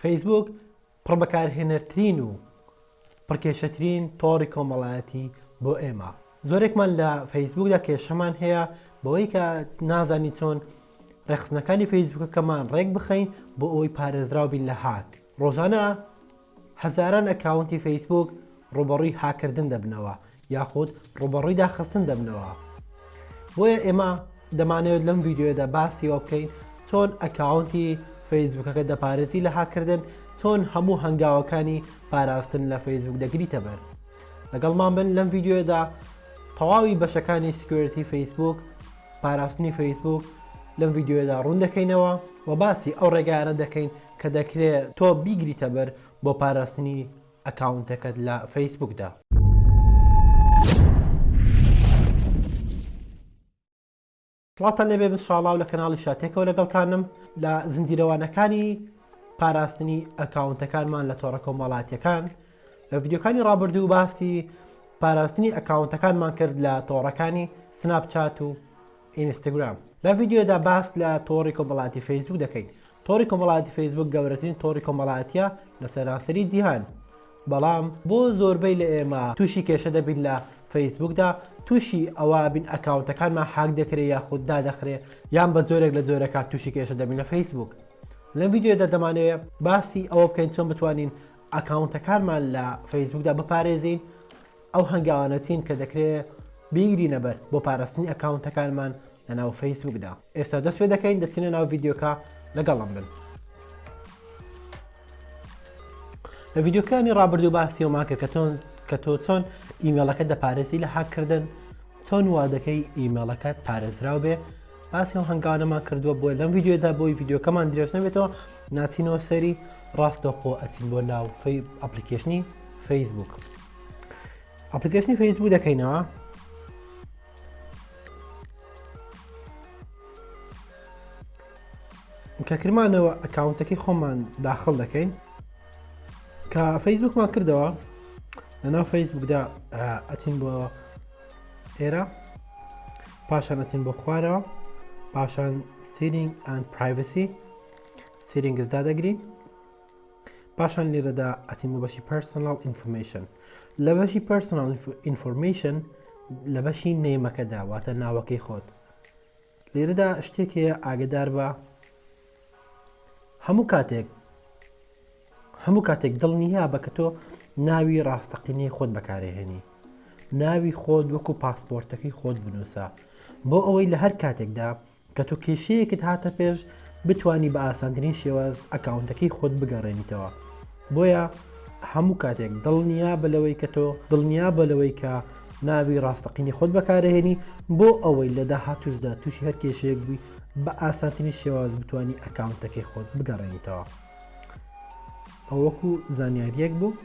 فەیسبووک پڕ بەکارهێنەرترین و پڕ کێشەترین تۆڕی کۆمەڵایەتی بۆ ئێمە زۆرێکمان لە فەیسبووکدا کێشەمان هەیە بەوەی کە نازانی چۆن ڕێخستنەکانی فەیسبووکەکەمان ڕێک بخەین بۆ ئەوی پارێزراو بین لە هاک ڕۆژانە هەزاران ئەکاونتی فەیسبووک ڕووبەڕووی هاککردن دەبنەوە یاخود ڕووبەڕووی داخستن دەبنەوە بۆیە ئێمە دەمانەوێت لەم ڤیدیۆیەدا باسی ئەوە بکەین چۆن ئەکاونتی فەیسبوکەکە دەپارێزی لە هاککردن چۆن هەموو هەنگاوەکانی پاراستن لە فەیسبوک دەگریتە بەر لەگەڵمان بن لەم ڤیدیۆدا تەواوی بەشەکانی سکوێرتی فەیسبوک پاراستنی فەیسبوک لەم ڤیددیوەدا ڕوون دەکەینەوە و باسی ئەو ڕێگایانە دەکەین کە دەکرێ تۆ بیگریتە بەر بۆ پاراستنی ئەکاونتەکەت لە فەیسبوکدا. سڵاوتان لێبێ من ساڵاو لە کەناڵی شاتێکەوە لەگەڵتانم لە زنجیرەوانەکانی پاراستنی ئەکاونتەکانمان لە تۆڕە کۆمەڵاتیەکان لە ڤیددیوکانی ڕابردوو باسی پاراستنی ئەکاونتەکانمان کرد لە تۆڕەکانی سناپچات و ئینستگرام. لەم ڤیدیۆیەدا باس لە تۆڕی کۆمەڵایەتی فەیسبووک دەکەین. تۆڕی کۆمەڵایەتی فەیسبووک گەورەترین تۆڕی کۆمەڵایەتییە لە سەرانسەری جیهان. بەڵام بۆ زۆربەی لە ئێمە تووشی کێشە دەبین لە فەیسبووکدا، تووشی ئەوە ئەبین ئەکاونتەکانمان هاک دەکرێ یاخود دادەخرێ یان بە جۆرێک لە جۆرەکان تووشی کێشە دەبین لە فەیسبووک. لەم ڤیدیۆیەدا دەمانەوێ باسی ئەوە بکەین چۆن بتوانین ئەکاونتەکانمان لە فەیسبووکدا بپارێزین، ئەو هەنگاوانە چین کە دەکرێت بیگرینە بەر بۆ پاراستنی ئەکاونتەکانمان لە ناو فەیسبوکدا ئێستا دەست پێ دەکەین دەچینە ناو ڤیددیوکە لەگەڵم بن لە ڤیددیوکانی ڕابردوو باسیەوەمان کە کەتۆن کە تۆ چۆن ئیمێڵەکە دەپارێزی لە هاکردن چۆن وا دەکەی ئیمێڵەکەت پارێزراو بێ باسی و هەنگانەمان کردووە بۆ لەم یددیودا بۆی یددیوکەمان درێژ نەبێتەوە ناتینەوە سەری ڕاستەخۆ ئەچین بۆ ناو ئەپلیکیشنی فەیسبوک. ئەپلیکەشنی فەیسبوو دەکەینەوە کە کرمانەوە ئەکاونتەکەی خۆمان داخل دەکەین کە فەیسبوکمان کردەوە لەناو فەیسبوکدا ئەچین بۆ ئێرە پاشان ئەچین بۆ خوارەوە پاشان سیرینگ ئەند پرایڤسی سیرینگزدا دەگرین پاشان لێرەدا ئەچین بۆ بەشی پەرسۆناڵ ئینفۆرمەیشن لە بەشی پەرسۆناڵ ئینفۆرمەیشن لە بەشی نێمەکەدا واتە ناوەکەی خۆت لێرەدا شتێک هەیە ئاگدار بە هەموو کاتێک هەموو کاتێک دڵنییا بە کە تۆ ناوی ڕاستەقینەی خۆت بەکارێهێنی ناوی خۆت وەکو پاسپۆرتەکەی خۆت بنووسە بۆ ئەوەی لە هەر کاتێکدا کە تۆ کێشەیەکت هاتە پێش بتوانی بە ئاسانترین شێواز ئەکاونتەکەی خۆت بگەڕێنیتەوە بۆیە هەموو کاتێک دڵنیا بە لەوەی کە تۆ دڵنیا بە لەوەی کە ناوی ڕاستەقینی خۆت بەکارهێنی بۆ ئەوەی لە داهاتوشدا تووشی هەر کێشەیەک بووی بە ئاسانترین شێواز بتانی ئەکاونتەکەی خۆت بگەڕێنیتەوە ئەوەکو زانیاریەک بوو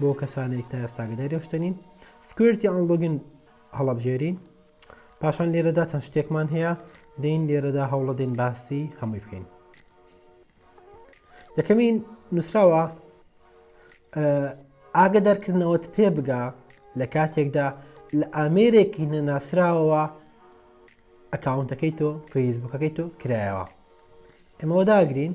بۆ کەسانێک تا ئێستاگەداری شتنین سکوێرتی ئەڵۆگن هەڵەبژێرین پاشان لێرەدا چەند شتێکمان هەیە دەین لێرەدا هەوڵەدەین باسی هەمووی بکەین یەکەمین نووسراوە ئاگە دەرکردنەوەت پێ بگا لە کاتێکدا لە ئامێرێکی نەناسراوەوە ئەکاونتەکەی تۆ فەیسبوکەکەی تۆ کرایەوە ئەمەوە داگرین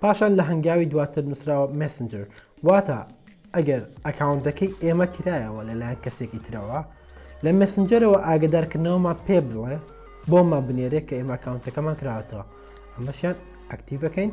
پاشان لە هەنگاوی دواتر نووسراوە Messenger واتە ئەگەر ئەکاونتەکەی ئێمە کرایەوە لەلایەن کەسێکی ترەوە لە مەسنجەرەوە ئاگدارکردنەوەمان پێ بڵێ بۆمان بنێرێ کە ئێمە کاونتەکەمان کراوەتەوە ئەمەشیان ئەکتیڤەکەین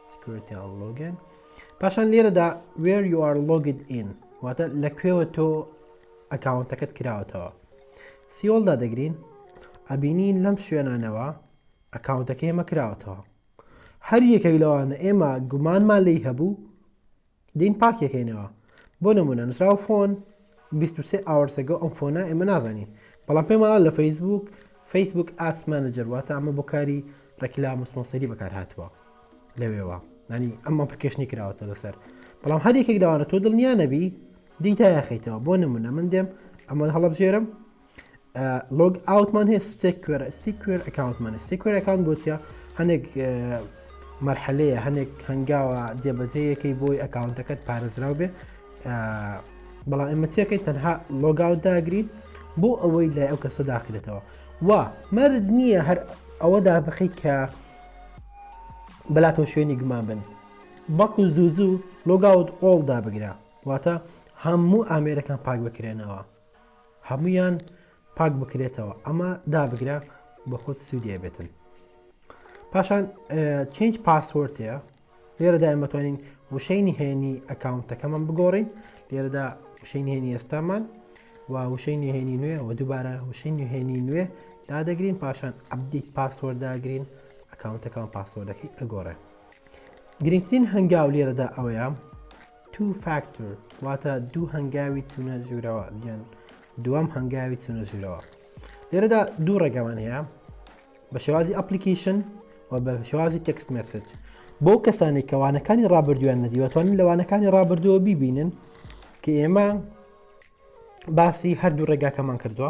Security and Login پاشان لێرەدا where you are logged in واتە لە کوێوە تۆ ئەکاونتەکەت کراوەتەوە سیۆلدا دەگرین ئەبینین لەم شوێنانەوە ئەکاونتەکەی مەکراوەتەوە هەر یەکێک لەوانە ئێمە گومانمان لی هەبوو دێین پاکیەکەینەوە بۆ نمونە نوسراوە فۆن 23 ئاوەرسەگەو ئەم فۆنا ئێمە نازانین بەڵام پێماڵ لە فەیسبوک فەیسبوک ئاس مانەجەر واتە ئەمە بۆ کاری ڕێکلام وسمۆسەری بەکار هاتووە لەوێوە نانی ئەمە پرکێشنی کراوەتە لەسەر بەڵام هەر یەکێک داوانە تۆ دڵنیا نەبی دیتا یاخیتەوە بۆ نمونە من دێم ئەمە هەڵبژێرم لۆگ ئاوتمان هەیە سێکوێر سیکوێر ئەکاونتمان سیکوێر ئەکاونت بۆچە هەنێک مەرحەلەیە هەنێک هەنگاوە جێبەجەیەکەی بۆی ئەکاونتەکەت پارێزراو بێ بەڵام ئێمە چێکەی تەنها لۆگاوت داگرین بۆ ئەوەی لای ئەو کەسە داخلێتەوە وا مەرج نییە هەر ئەوەدا بخی کە بەلاتەوە شوێنی گومان بن بەڵکو زوو زوو لۆگاوت ئۆڵدا بگرە واتە هەموو ئامێرەکان پاک بکرێنەوە هەموویان پاک بکرێتەوە ئەمە دابگرە بە خۆت سوودی ئەبێتن پاشان چینج پاسۆرتەیە لێرەدا ئەمەتوانین وشەی نهێنی ئەکاونتەکەمان بگۆڕین لێرەدا وشەی نهێنی ئێستامان و وشەی نهێنی نوێ و دووبارە وشەی نهێنی نوێ دادەگرین پاشان ئەبدیت پاسۆر داگرین ئەکاونتەکان پاسۆردەکەی ئەگۆڕێ گرنگترین هەنگاو لێرەدا ئەوەیە Two factor واتە دوو هەنگاوی چونە ژوورەوە یان دووەم هەنگاوی چونە ژوورەوە لێرەدا دوو ڕێگەمان هەیە بە شێوازی ئەپلیکیشن و بە شێوازی تەکست مەسج بۆ کەسانی کەوانەکانی ڕابردویان نەدیوەتوانن لەوانەکانی ڕابردووە بیبینن کە ئێمە باسی هەردوو ڕێگاکەمان کردووە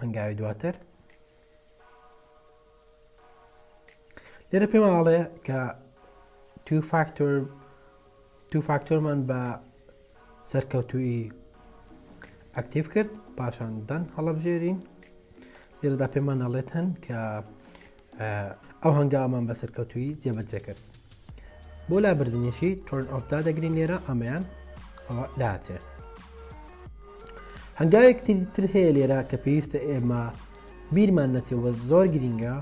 هەنگاوی دواتر لێرە پێماڵێ کە تو فاکتۆر تو فاکتۆرمان بە سەرکەوتویی ئەکتیف کرد پاشان دەن هەڵبژێرین لێرەدا پێمان نەڵێت هەن کە ئەو هەنگاوەمان بە سەرکەوتوویی جێبەجێ کرد بۆ لابردنیشی تۆرن ئۆفدا دەگرین لێرە ئەمەیان ئەوە داچێ هەنگاوێک تر هەیە لێرە کە پێویستە ئێمە بیرمان نەچەوە زۆر گرینگە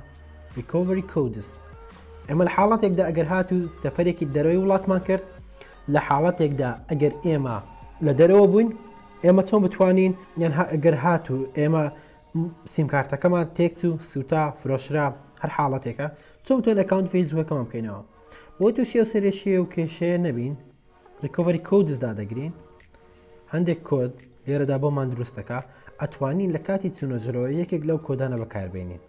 ریکۆڤری کودس ئێمە لە حاڵەتێکدا ئەگەر هات و سەفرێکی دەرەوەی وڵاتمان کرد لە حاڵەتێکدا ئەگەر ئێمە لە دەرەوە بووین ئێمە چۆن بتوانین یان ئەگەر هات و ئێمە سیمکارتەکەمان تێکچوو سوتا فرۆشرا هەر حاڵەتێکە چۆن بتوانین ئەکاونت فەیسبووکەکەمان بکەینەوە بۆ تووشی ئەو سەرێشیە و کێشەیە نەبین ڕیکۆڤەری کۆدز دادەگرین هەندێک کۆد لێرەدا بۆمان دروستەکە ئەتوانین لە کاتی چونەژرەوە یەکێک لەو کۆدانە بەکاربێنین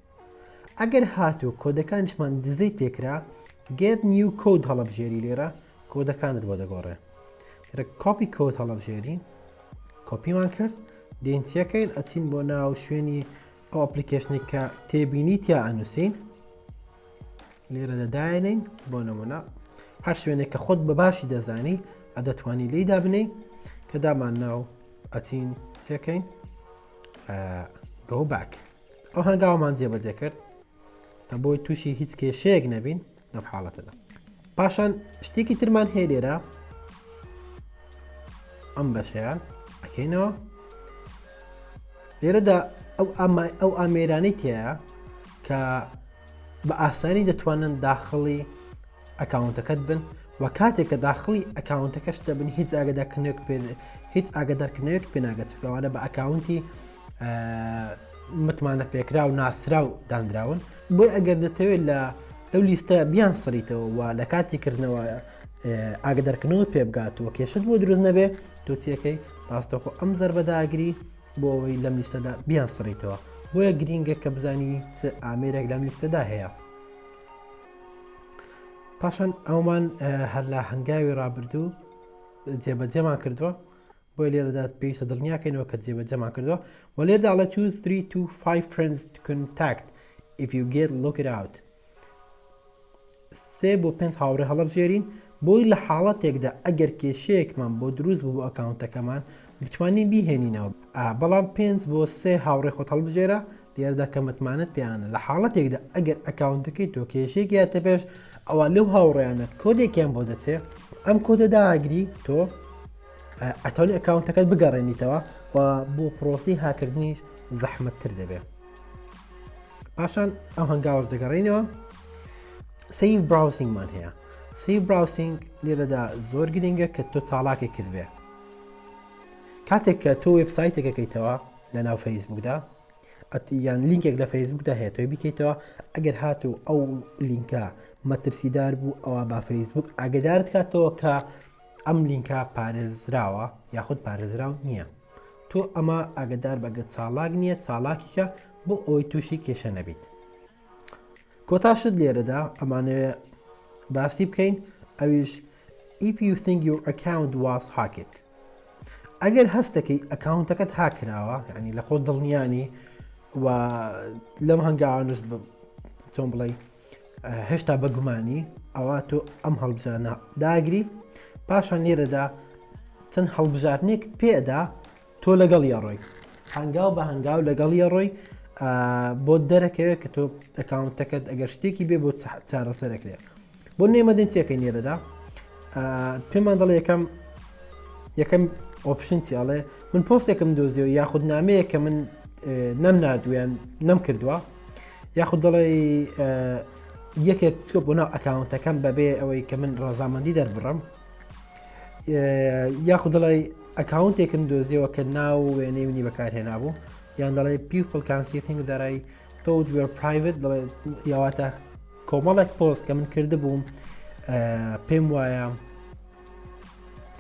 ئەگەر هاتوو کۆدەکانشمان دزەی پێکرا گێت نیو کۆد هەڵبژێری لێرە کۆدەکانت بۆ دەگۆڕێ کە کۆپی کۆت هەڵەبژێری کۆپیمان کرد دین تێکەین ئەچین بۆ ناو شوێنی ئەو ئەپلیکیشنی کە تێبینی تیا ئەنووسین لێرە دەداێنین بۆ نمونە هەر شوێنێک کە خۆت بە باشی دەزانی ئەدەتوانی لی دابنەی کە دامان ناو ئەچین تێکەین گۆ باک ئەو هەنگاومان جێبەجێ کرد کە بۆی تووشی هیچ کێشەیەک نەبین لەم حاڵەتەدا پاشان شتێکی ترمان هەیە لێرە ئەم بەشیان ئەکەینەوە لێرەدا ئەو ئەمای ئەو ئامێرانەی تایە کە بە ئاسانی دەتوانن داخڵی ئەکاونتەکەت بن و کاتێک کە داخڵی ئەکاونتەکەش دەبن هیچ ئاگداکنێک پێ هیچ ئاگدارکنێک پێناگەت لەوانە بە ئەکاونتی متمانەپێکراو ناسراو دانراون بۆی ئەگەر دەتەوێت لە ئەو لیستە بیان سڕیتەوە و لە کاتی کردنەوە ئاگە دەرکردنەوە پێ بگات و کێشت بۆ دروست نەبێ تۆتیەکەی ڕاستەخۆ ئەم زەر بەداگری بۆ ئەوەی لەم لیستەدا بیان سڕیتەوە بۆیە گرینگە کە بزانی چ ئامێرێک لەم لیستەدا هەیە پاشان ئەومان هەر لە هەنگاوی ڕابردوو جێبەجێمان کردووە بۆیە لێرەدا پێویستە دڵنیاکەینەوە کە جێبەجێمان کردووە و لێردا ئەڵێ choose 3 to 5 friends to contact if you get look it out سێ بۆ پێنج هاوڕێ هەڵبژێرین بۆی لە حاڵەتێکدا ئەگەر کێشەیەکمان بۆ دروست بوو بۆ ئەکاونتەکەمان بتوانین بیهێنینەوە بەڵام پێنج بۆ سێ هاوڕێ خۆت هەڵبژێرە لێردا کە متمانەت پێیانە لە حاڵەتێکدا ئەگەر ئەکاونتەکەی تۆ کێشێک یاتە پێش ئەوە لەو هاوڕێیانت کۆدێکیان بۆ دەچێ ئەم کۆدە داگری تۆ ئەتوانی ئەکاونتەکەت بگەڕێنیتەوە و بۆ پرۆسی هاکردنی زەحمەتتر دەبێت پاشان ئەو هەنگاوەش دەگەڕێنەوە سیف براوسینگمان هەیە سی براوسینگ لێرەدا زۆر گرنگە کە تۆ چاڵاکی کردێ کاتێک کە تۆ وبسایتێکەکەیتەوە لە ناو فەیسبوکدا یان لینکێک لە فەیسبوکدا هەیە تۆی بکەیتەوە ئەگەر هاتوو ئەو لینکە مەترسیدار بوو ئەوە با فەیسبوک ئاگدارت کاتەوە کە ئەم لینکە پارێزراوە یاخود پارێزراو نییە تۆ ئەمە ئاگدار بەگە چاڵاک نییە چاڵاکیکە بۆ ئەوەی تووشی کێشە نەبیت کۆتاشت لێرەدا ئەمانەوێ باسی بکەین ئەویش if you think your account was hacked ئەگەر هەستەکەی ئەکاونتەکەت هاکراوە ینی لە خۆ دڵنیانی و لەم هەنگاوانش چۆن بڵێ هێشتا بەگومانی ئەوا تۆ ئەم هەڵبزانە داگری پاشان لێرەدا چەند هەڵبژارنێک پێدا تۆ لەگەڵ یاڕۆی هەنگاو بە هەنگاو لەگەڵ یاڕۆی بۆ دەرەکەوێت کە تۆ ئەکاونتەکەت ئەگەر شتێکی بێ بۆ چارەسەرەکرێت بۆ نێمەدەنتیەکەی نێرەدا پێمان دەڵێ یەکەم یەکەم ئۆپشن چیاڵێ من پۆستێکم دۆزیەوە یاخود نامەیە کە من نەم نردویان نەم کردووە یاخود دەڵێ یەکێک تۆ بۆ ناو ئەکاونتەکەم بەبێ ئەوەی کە من ڕزامەندی دەربڕم یاخود دەڵێ ئەکاونتێکم دۆزیەوە کە ناو وێنەی منی بەکارهێنا بوو یان دەڵێ پیپل کانسیتنگ دارای تۆ وێر پرایڤت دەڵێ یاواتە کۆمەڵێک پۆست کە من کرد بووم پێم وایە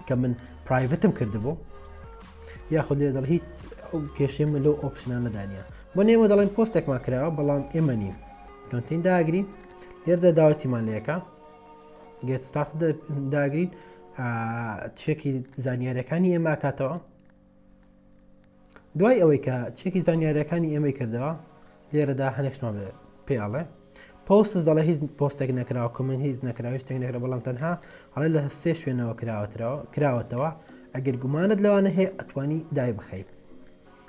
کە من پرایڤتم کردبوو یاخود لێ دەڵ هیچ ئەو کێشێ من لەو ئۆپشنان نەدانە بۆ نێمە دەڵێن پۆستێکمان کراوە بەڵام ئێمە نیم کەنتین داگری لێردە داوەتیمان لەکە گێت ستاف داگرین تشێکی زانیارەکانی ئێماکاتەوە دوای ئەوەی کە چێکی زانیاریەکانی ئێمەی کردەوە لێرەدا هەنێکشمان پێڵێ پۆستس دەڵە هیچ پۆستێک نەکراوە کمن هیچ نەکراوی شتێک نەکرا بەڵام تەنها هەڵێ لە سێ شوێنەوە کراوەتەوە کراوەتەوە ئەگەر گومانت لەوانە هەیە ئەتوانی دای بخەیت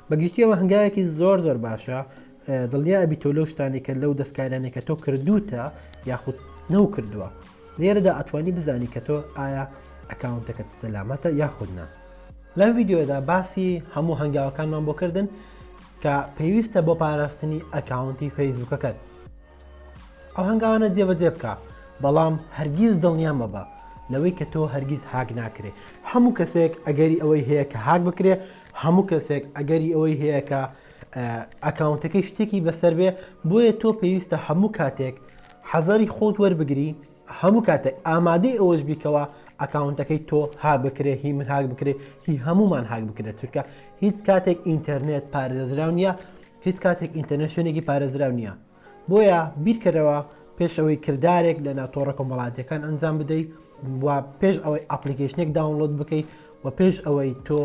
بەگشتیەوە هەنگاوێکی زۆر زۆر باشە دڵنیا ئەبی تۆ لەو شتانەی کە لەو دەستکاریانەی کە تۆ کردووتە یاخود نەو کردووە لێرەدا ئەتوانی بزانی کە تۆ ئایا ئەکاونتەکەت سەلامەتە یاخود نا لەم ڤیددیۆدا باسی هەموو هەنگاوەکانمان بۆ کردن کە پێویستە بۆ پاراستنی ئەکاونتی فەیسبوکەکەت ئەو هەنگاوانە جێبەجێ بکە بەڵام هەرگیز دڵنیان مەبە لەوەی کە تۆ هەرگیز هاک ناکرێ هەموو کەسێک ئەگەری ئەوەی هەیە کە هاک بکرێ هەموو کەسێک ئەگەری ئەوەی هەیە کە ئەکاونتەکەی شتێکی بەسەر بێ بۆیە تۆ پێویستە هەموو کاتێک حەزەری خۆت وەربگری هەموو کاتێک ئامادەی ئەوەش بیکەوە ئەکاونتەکەی تۆ ها بکرێ هی من هاک بکرێت هی هەمومان هاک بکرێت چونکە هیچ کاتێک ئینتەرنێت پارێزراو نییە هیچ کاتێک ئینتەرنشنێکی پارێزراو نییە بۆیە بیرکەرەوە پێش ئەوەی کردارێک لەناو تۆڕە کۆمەڵاتیەکان ئەنجام بدەیت و پێش ئەوەی ئەپلیکیشنێک داونلۆد بکەیت و پێش ئەوەی تۆ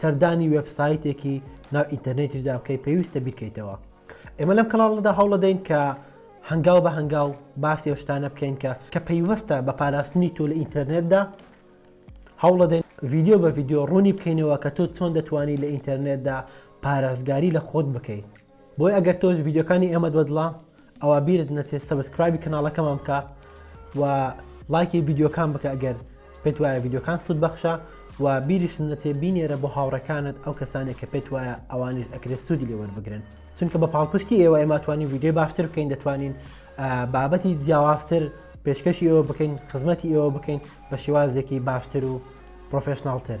سەردانی وێبسایتێکی ناو ئینتەرنێتیشدا بکەی پێویستە بیکەیتەوە ئێمە لەم کەڵاڵدا هەوڵە دەین کە هەنگاو بە هەنگاو باسی ئەوشتانە بکەین کە کە پەیوەستە بە پاراستنی تۆ لە ئینتەرنێتدا هەوڵە دەین ڤیددیو بە ڤیددیو ڕوونی بکەینەوە کە تۆ چۆن دەتوانانی لە ئینتەرنێتدا پارێزگاری لە خۆت بکەیت بۆیە ئەگەر تۆش ڤیدیۆکانی ئێمەت بەدڵە ئەوە بیرت نەچێت سەبسکرایبی کەناڵەکەمان بکە و لایکی ڤیدیۆکان بکە ئەگەر پێت وایە ڤیدیۆکان سوود بەخشە و بیریش نەچێ بینێرە بۆ هاوڕەکانت ئەو کەسانێک کە پێت وایە ئەوانش ئەکرێت سوودی لێ وەربگرن چونکە بە پاڵپشتی ئێوە ئێماتوانی ڤیددیو باشتر بکەین دەتوانین بابەتی جیاوازتر پێشکەشی ئێوە بکەین خزمەتی ئێوە بکەین بە شێوازێکی باشتر و پرۆفشنناڵتر.